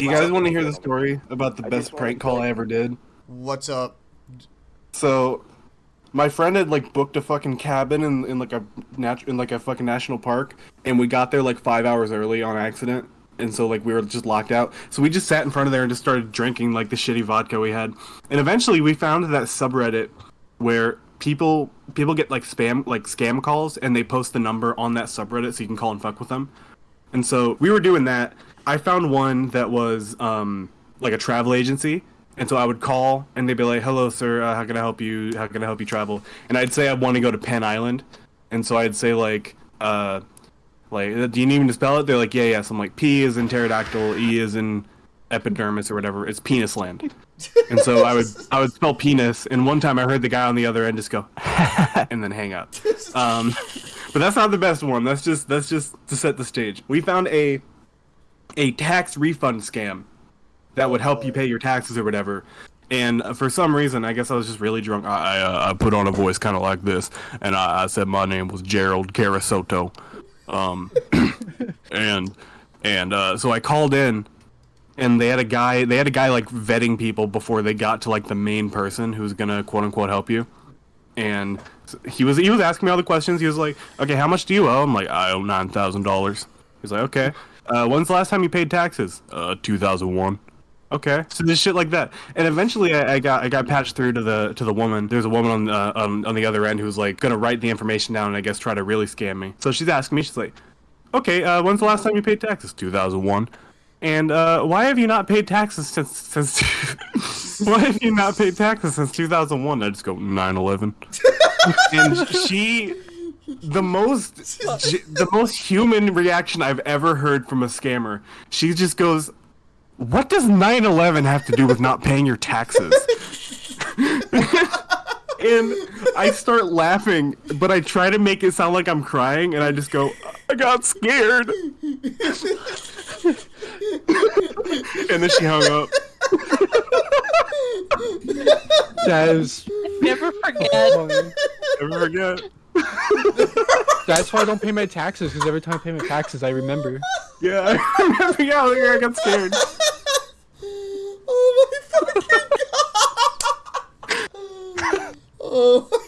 Do you guys want to hear the story about the best prank call I ever did? What's up? So, my friend had like booked a fucking cabin in, in like a nat- in like a fucking national park, and we got there like five hours early on accident, and so like we were just locked out. So we just sat in front of there and just started drinking like the shitty vodka we had, and eventually we found that subreddit where people people get like spam like scam calls and they post the number on that subreddit so you can call and fuck with them. And so we were doing that. I found one that was um like a travel agency. And so I would call, and they'd be like, "Hello, sir. Uh, how can I help you? How can I help you travel?" And I'd say I want to go to Penn Island, and so I'd say like, uh, like, do you need me to spell it? They're like, "Yeah, yes." I'm like, "P is in pterodactyl, E is in epidermis or whatever. It's penis land." And so I would I would spell penis, and one time I heard the guy on the other end just go, and then hang up. Um, but that's not the best one. That's just that's just to set the stage. We found a a tax refund scam that would help you pay your taxes or whatever. And uh, for some reason, I guess I was just really drunk. I I, uh, I put on a voice kind of like this, and I, I said my name was Gerald Carasoto, um, and and uh, so I called in, and they had a guy. They had a guy like vetting people before they got to like the main person who's gonna quote unquote help you, and he was he was asking me all the questions. He was like, "Okay, how much do you owe?" I'm like, "I owe nine thousand dollars." He's like, "Okay, uh, when's the last time you paid taxes?" Uh, two thousand one. Okay, so this shit like that, and eventually I, I got I got patched through to the to the woman. There's a woman on uh, on on the other end who's like gonna write the information down and I guess try to really scam me. So she's asking me, she's like, "Okay, uh, when's the last time you paid taxes?" 2001. And uh, why have you not paid taxes since since? why have you not paid taxes since 2001? I just go 9/11. and she, the most the most human reaction I've ever heard from a scammer. She just goes, "What does 9/11 have to do with not paying your taxes?" and I start laughing, but I try to make it sound like I'm crying, and I just go, "I got scared." and then she hung up. that is never forget. Never forget. That's why I don't pay my taxes because every time I pay my taxes, I remember. Yeah, I remember. Yeah, I got scared. Oh my fucking god! oh.